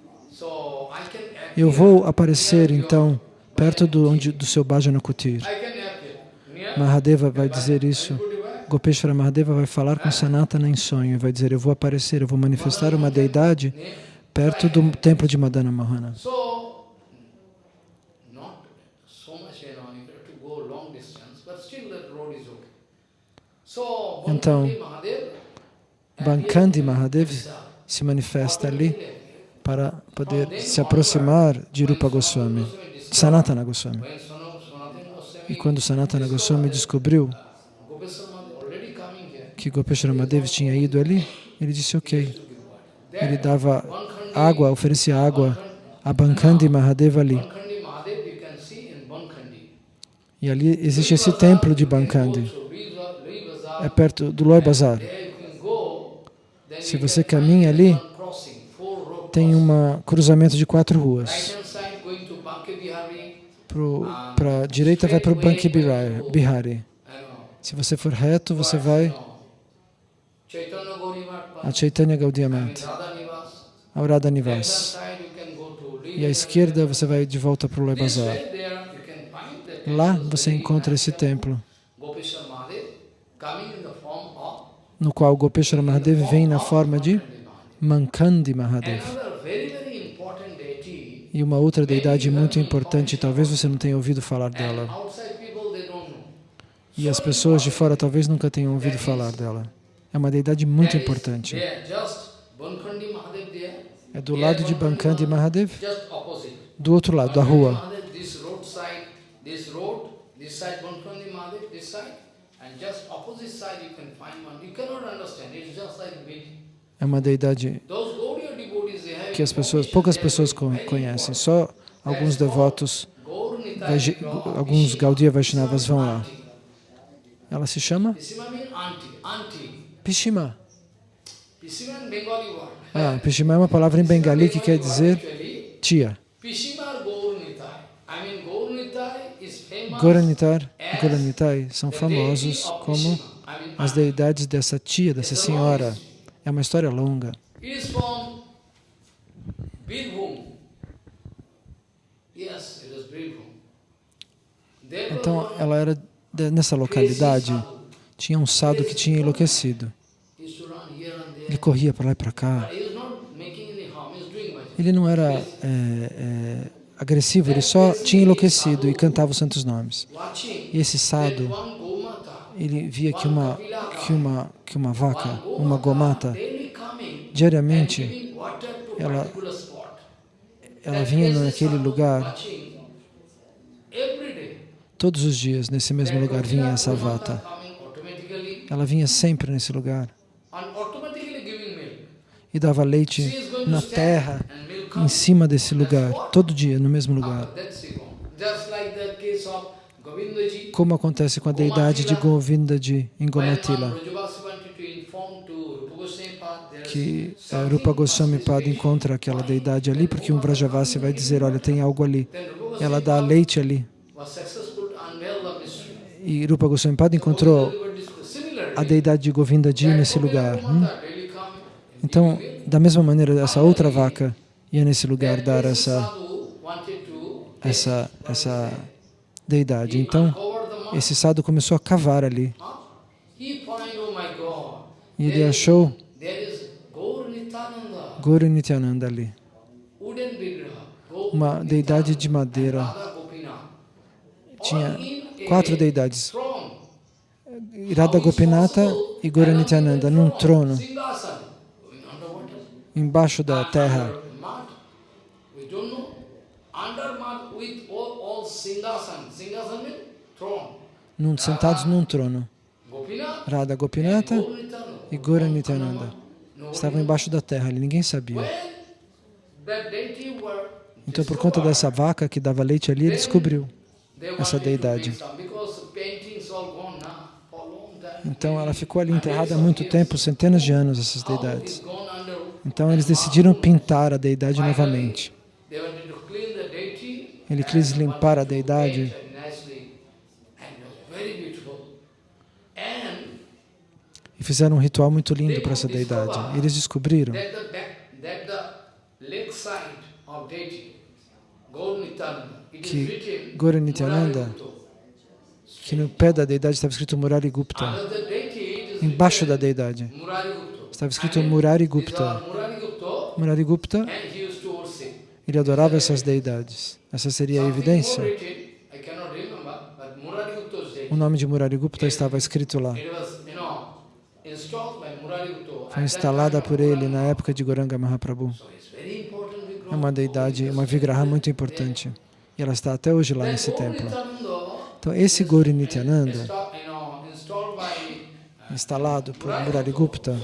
Eu vou aparecer, então, perto do, onde, do seu Bhajana Kutir. Mahadeva vai dizer isso. Gopeshwara Mahadeva vai falar com Sanatana em sonho e vai dizer, eu vou aparecer, eu vou manifestar uma deidade perto do templo de Madana Mohana. Então, Bankandi Mahadev se manifesta ali para poder se aproximar de Rupa Goswami, Sanatana Goswami. E quando Sanatana Goswami descobriu que Gopeshwara Mahadev tinha ido ali, ele disse ok. Ele dava água, oferecia água a Bankandi Mahadeva ali. E ali existe esse templo de Bankandi é perto do Loi Bazar. Se você caminha ali, tem um cruzamento de quatro ruas. Para a direita vai para o Banki Bihari. Se você for reto, você vai a Chaitanya Gaudiya Mat, ao Radha Nivas. E à esquerda você vai de volta para o Loi Bazar. Lá você encontra esse templo. No qual Gopeshwara Mahadev vem na forma de Mankandi Mahadev. E uma outra deidade muito importante, talvez você não tenha ouvido falar dela. E as pessoas de fora talvez nunca tenham ouvido falar dela. É uma deidade muito importante. É do lado de Bankandi Mahadev, do outro lado da rua. É uma deidade Those Gaudiya devotees they have que as pessoas, poucas pessoas conhecem. Só alguns devotos, alguns. Gaudiya Vaishnavas vão lá. Ela se chama Pishima. Ah, Pishima é uma palavra em bengali que quer dizer tia. Goranitar e Goranitai são famosos como as deidades dessa tia, dessa senhora. É uma história longa. It is from Birbhum. Yes, it is Birbhum. There was Então, ela era nessa localidade. Tinha um sado que tinha enlouquecido. Ele corria para lá e para cá. Ele não era é, é, agressivo, ele só tinha enlouquecido e cantava os santos nomes. E esse sado, ele via que uma, que uma, que uma vaca, uma gomata, diariamente, ela-. Ela vinha naquele lugar, todos os dias, nesse mesmo lugar vinha essa automatically. Ela vinha sempre nesse lugar. E dava leite na terra, em cima desse lugar, todo dia, no mesmo lugar. Como acontece com a deidade de Govindaji em Gomatila. Que eh, something Rupa Goswami Pada encontra aquela deidade ali, porque um Vrajavasi vai dizer, olha, tem algo ali. Ela dá leite ali. E Rupa Goswami Pada encontrou a deidade de Govindaji nesse lugar. hum? Então, da mesma maneira, essa outra vaca ia nesse lugar dar essa, essa, essa deidade. Então, esse sadhu começou a cavar ali. E ele achou there is Gaur Nityananda, Guru Nityananda ali. Uma deidade de madeira. Tinha quatro deidades. Radha Gopinata e Guru Nityananda num trono embaixo da terra. Num- sentados num trono. Radha Gopinata e Gora Nityananda estavam embaixo da terra, ninguém sabia. Então, por conta dessa vaca que dava leite ali, ele descobriu. Essa deidade. Então, ela ficou ali enterrada há muito tempo, centenas de anos, essas deidades. Então, eles decidiram pintar a deidade novamente. Ele quis limpar a deidade. E fizeram um ritual muito lindo para essa deidade. Eles descobriram Que Gaur Nityananda que no pé da deidade estava escrito Murari Gupta. Embaixo da deidade estava escrito Murari Gupta. Murari Gupta, ele adorava essas deidades. Essa seria a evidência. O nome de Murari Gupta estava escrito lá. It was, you know, installed by Murari Gupta. Foi at that instalada time por of ele na época de Goranga Mahaprabhu. É uma deidade, uma vigraha muito importante. E ela está até hoje lá nesse templo. Então, esse Gauri Nityananda, instalado por Murari Gupta,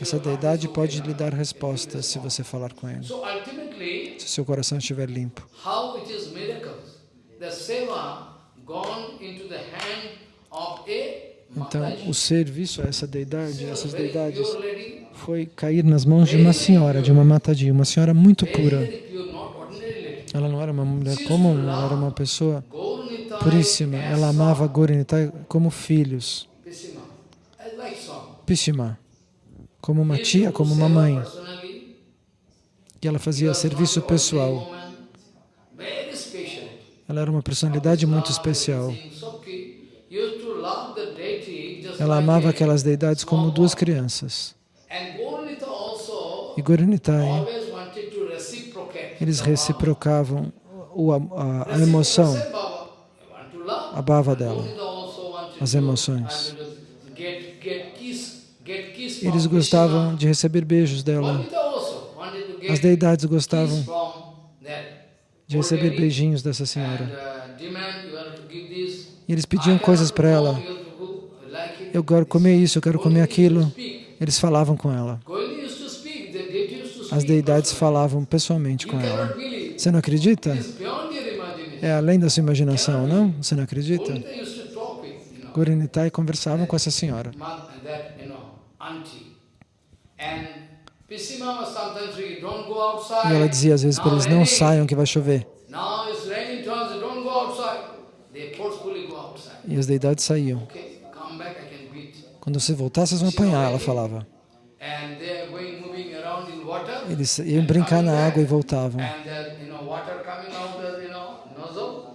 essa deidade pode lhe dar respostas se você falar com ele. Se seu coração estiver limpo. Então, o serviço a essa deidade, essas deidades, foi cair nas mãos de uma senhora, de uma Mataji, uma senhora muito pura. Ela não era uma mulher comum, ela era uma pessoa puríssima. Ela amava Gorinitai como filhos. Pishima, como uma tia, como uma mãe. E ela fazia serviço pessoal. Ela era uma personalidade muito especial. Ela amava aquelas deidades como duas crianças. E Gorinitai, eles reciprocavam a, emoção, a bava dela, as emoções. Eles gostavam de receber beijos dela. As deidades gostavam de receber beijinhos dessa senhora. E eles pediam coisas para ela. Eu quero comer isso, eu quero comer aquilo. Eles falavam com ela. As deidades falavam pessoalmente com ela. Você não acredita? É além da sua imaginação, não? Você não acredita? Gurinitai conversavam com essa senhora. E ela dizia às vezes para eles, não saiam que vai chover. E as deidades saíam. Quando você voltar, vocês vão apanhar, ela falava. Eles iam brincar na água e voltavam.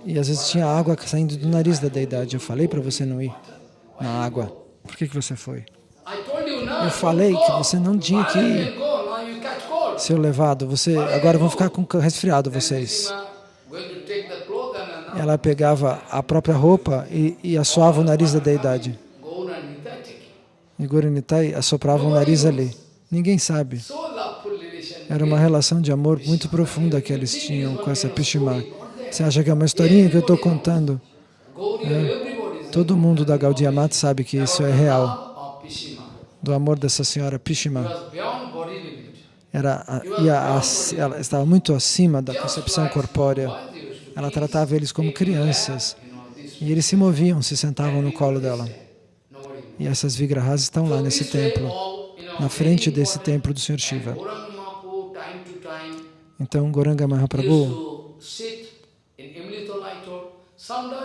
E às vezes tinha água saindo do nariz da deidade. Eu falei para você não ir na água. Por que, que você foi? Eu falei que você não tinha que ir. Seu levado, você agora vão ficar com resfriado vocês. Ela pegava a própria roupa e, e assoava o nariz da deidade. E Gorinitai assoprava o nariz ali. Ninguém sabe. Era uma relação de amor muito profunda que eles tinham com essa Pishima. Você acha que é uma historinha que eu estou contando? É. Todo mundo da Gaudiya Mata sabe que isso é real. Do amor dessa senhora Pishima. Era, ia, ela estava muito acima da concepção corpórea. Ela tratava eles como crianças. E eles se moviam, se sentavam no colo dela. E essas vigrahas estão lá nesse templo, na frente desse templo do Sr. Shiva. Então, Goranga Mahaprabhu,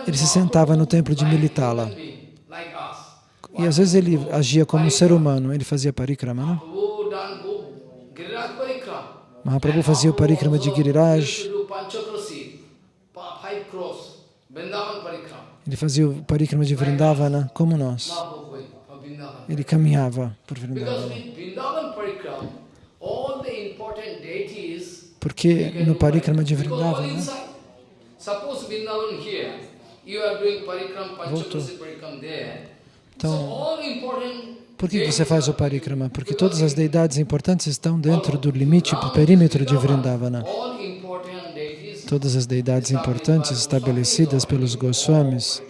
ele se sentava no templo de Militala. E às vezes ele agia como um ser humano, ele fazia parikrama, não? Mahaprabhu fazia o parikrama de Giriraj. Ele fazia o parikrama de Vrindavana, como nós. Ele caminhava por Vrindavana. Porque no parikrama de Vrindavana, voltou. Então, por que você faz o parikrama? Porque todas as deidades importantes estão dentro do limite, do perímetro de Vrindavana. Todas as deidades importantes estabelecidas pelos Goswamis.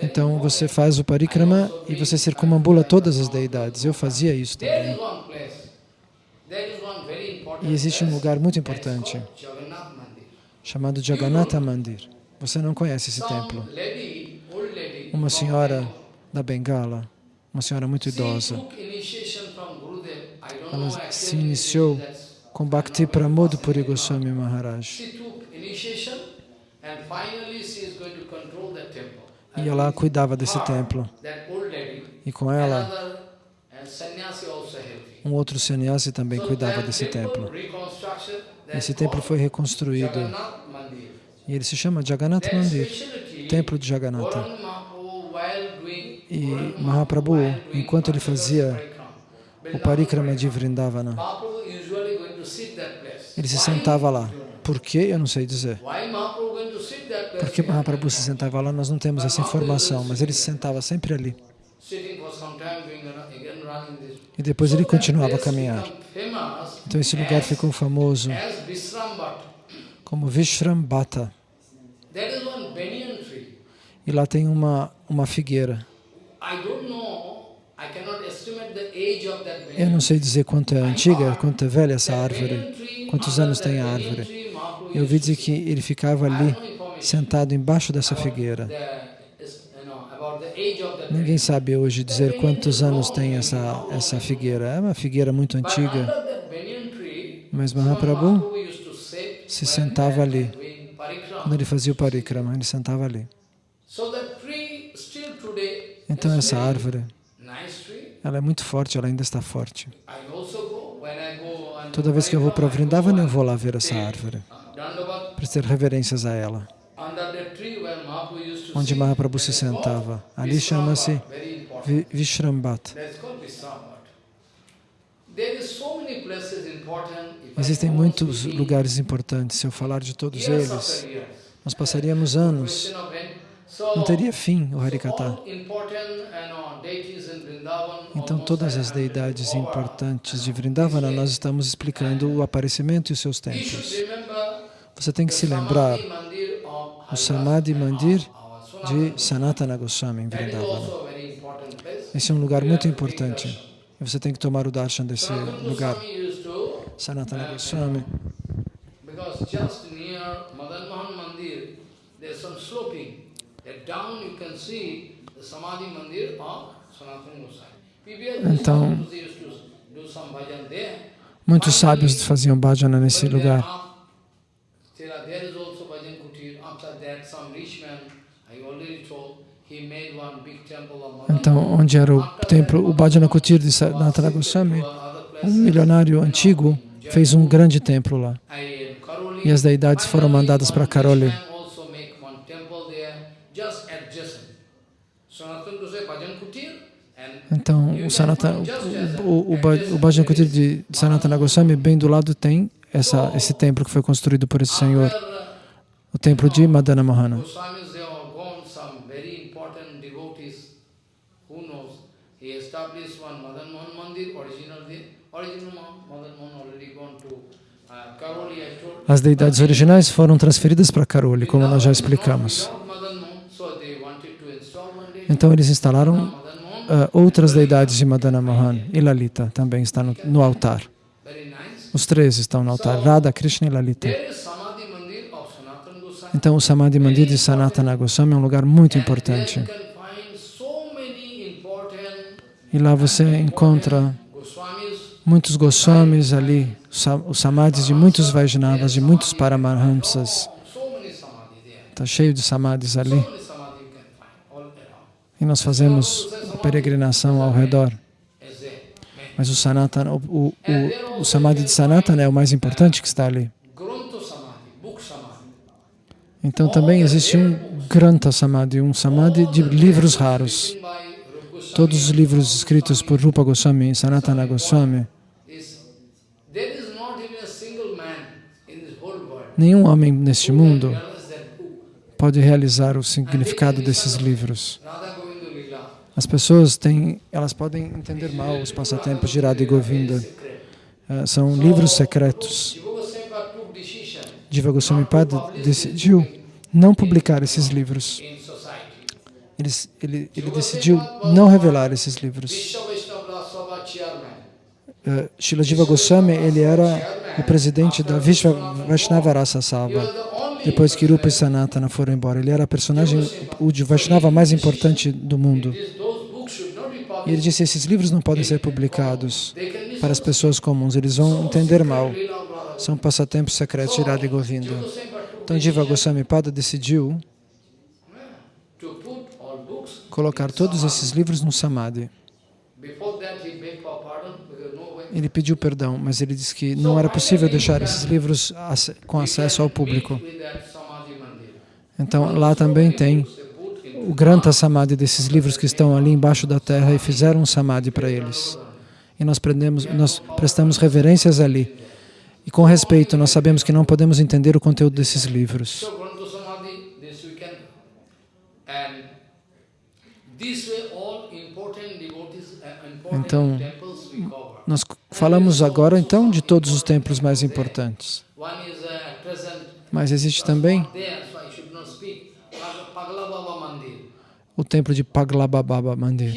Então você faz o parikrama e você circumambula todas as deidades. Eu fazia isso também. E existe um lugar muito importante, chamado Jagannatha Mandir. Você não conhece esse templo. Uma senhora da Bengala, uma senhora muito idosa, ela se iniciou com Bhakti Pramod Puri Goswami Maharaj. E ela cuidava desse templo. E com ela, um outro sannyasi também cuidava desse templo. Esse templo foi reconstruído. E ele se chama Jagannath Mandir, Templo de Jagannatha. E Mahaprabhu, enquanto ele fazia o parikrama de Vrindavana, ele se sentava lá. Por quê? Eu não sei dizer. Porque Mahaprabhu se sentava lá, nós não temos essa informação, mas ele se sentava sempre ali. E depois ele continuava a caminhar. Então esse lugar ficou famoso como Vishrambhata. E lá tem uma, uma figueira. Eu não sei dizer quanto é antiga, quanto é velha essa árvore, quantos anos tem a árvore. Eu ouvi dizer que ele ficava ali, sentado embaixo dessa figueira. Ninguém sabe hoje dizer quantos anos tem essa, essa figueira. É uma figueira muito antiga. Mas Mahaprabhu se sentava ali. Quando ele fazia o parikrama, ele sentava ali. Então essa árvore, ela é muito forte, ela ainda está forte. Toda vez que eu vou para Vrindavan, eu vou lá ver essa árvore. prestar reverências a ela. Onde Mahaprabhu se sentava. Ali chama-se Vishrambat, very important. Vi- Vishrambat. That's called Vishrambat. There is so many places important. If I Existem muitos lugares importantes. Se eu falar de todos eles, nós passaríamos anos. Não teria fim o Vrindavan, Então, todas as 700 deidades importantes de Vrindavana, nós estamos explicando o aparecimento e os seus remember Você tem que se lembrar o Samadhi and Mandir de Sanatana Goswami em Vrindavana. Esse é um lugar muito importante. E você tem que tomar o darshan desse lugar. Sanatana Goswami. because just near Madan Mohan Mandir, there's some sloping. Então. Muitos sábios faziam bhajana nesse lugar. Então, onde era o templo, o Bhajana Kutir de Sanatana Goswami, um milionário antigo fez um grande templo lá. E as deidades foram mandadas para Karoli. Então, o, Sanatana, o, o, o, Bha- o Bhajana Kutir de Sanatana Goswami, bem do lado, tem essa, esse templo que foi construído por esse senhor, o templo de Madana Mohana. As deidades originais foram transferidas para Karoli, como nós já explicamos. Então, eles instalaram Ah, outras deidades de Madana Mohan e Lalita também está no, no altar. Os três estão no altar, Radha, Krishna e Lalita. Então, o Samadhi Mandir de Sanatana Goswami é um lugar muito importante. E lá você encontra muitos Goswamis ali, os Samadhis de muitos Vaishnavas, de muitos Paramahamsas. Está cheio de Samadhis ali. So many samadhi you can find all around. E nós fazemos a peregrinação ao redor. Mas o Sanatana, o, o, o, Samadhi de Sanatana é o mais importante que está ali. Então também existe um Granta Samadhi, um Samadhi de livros raros. Todos os livros escritos por Rupa Goswami e Sanatana Goswami, nenhum homem neste mundo pode realizar o significado desses livros. As pessoas têm, elas podem entender mal os passatempos de Radha e Govinda. Ah, são livros secretos. Diva Goswami Pada decidiu não publicar esses livros. Ele, ele, ele decidiu não revelar esses livros. Uh, Shila Jiva Goswami, ele era o presidente da Vishwa Vaishnava Rasa Sabha. Depois que Rupa e Sanatana foram embora, ele era a personagem, o Vaishnava mais importante do mundo. E ele disse, esses livros não podem ser publicados para as pessoas comuns, eles vão entender mal. São passatempos secretos de Radha Govinda. Então Diva Goswami Pada decidiu colocar todos esses livros no Samadhi. Ele pediu perdão, mas ele disse que não era possível deixar esses livros com acesso ao público. Então lá também tem o Granta Samadhi desses livros que estão ali embaixo da terra e fizeram um Samadhi para eles. E nós, prendemos, nós prestamos reverências ali. E com respeito, nós sabemos que não podemos entender o conteúdo desses livros. Uh, Então. Nós falamos agora então de todos os templos mais importantes. Uh, Mas existe também there, so I should not speak. Pag- Pagla Baba Mandir. O templo de Paglababa Mandir.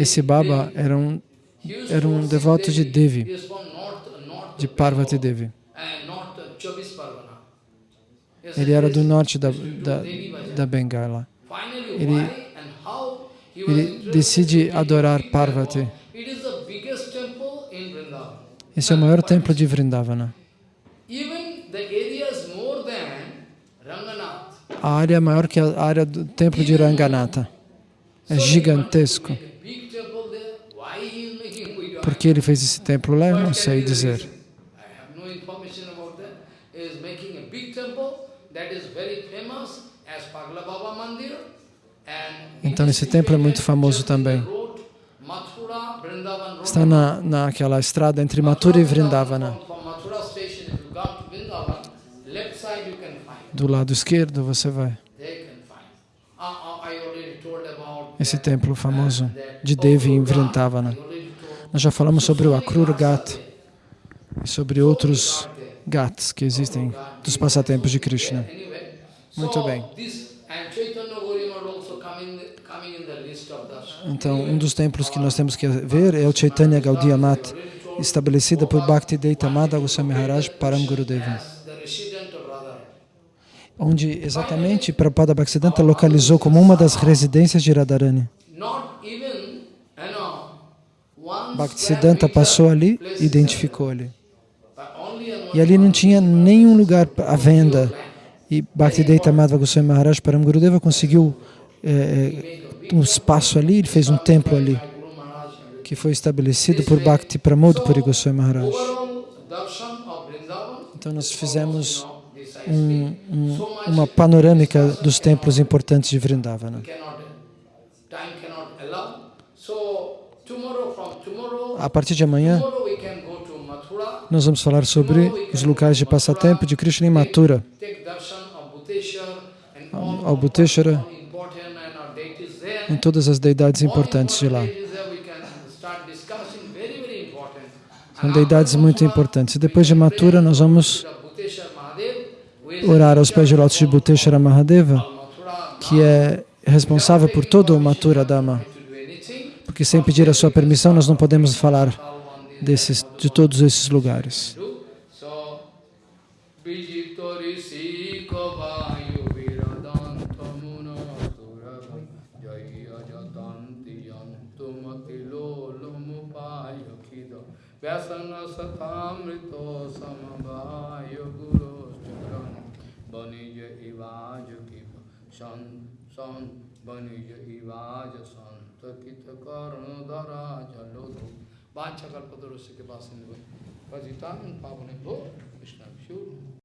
Esse Baba era um, era um devoto de Devi, de Parvati Devi. Ele era do norte da, da, da Bengala. Ele- Ele decide adorar Parvati. Esse é o maior templo de Vrindavana. A área é maior que a área do templo de Ranganatha. É gigantesco. Por que ele fez esse templo lá? Não sei dizer. Então esse templo é muito famoso também. Está na, naquela estrada entre Mathura e Vrindavana. Do lado esquerdo você vai. Esse templo famoso de Devi em Akrura. Vrindavana. Nós já falamos sobre o Akrur So many Ghat e sobre outros ghats que existem dos passatempos de Krishna. Muito bem. Então, um dos templos que nós temos que ver é o Chaitanya Gaudiya Mat, estabelecida por Bhakti Deitamada Goswami Maharaj Param Gurudeva, as the resident of Radha. Onde exatamente Prabhupada Bhaktisiddhanta localizou como uma das residências de Radharani. Bhaktisiddhanta passou ali e identificou ali. E ali não tinha nenhum lugar à venda. E Bhakti Madhava Goswami Maharaj Param Gurudeva conseguiu eh, um espaço ali, ele fez um templo ali, que foi estabelecido por Bhakti Pramod Puri Goswami Maharaj. Então nós fizemos um, um, uma panorâmica dos templos importantes de Vrindavana. A partir de amanhã, nós vamos falar sobre os locais de passatempo de Krishna em Mathura, ao there. em todas as deidades importantes de lá. São deidades muito importantes. E depois de Mathura, nós vamos the Bhuteshwar Mahadev, who is orar aos pés de lótus de Bhuteshwara Mahadeva, que é responsável por todo o Mathura Dhamma. Porque sem pedir a sua permissão, nós não podemos falar desses, de todos esses lugares. Vyasana Satamrito Samabhaya Guru बनिज इवाज की सन सन बनिज इवाज संत कित कर्ण दरा जलो धो बाछा कल्पतरुष्य के पास पतिता पावन कृष्ण विष्णु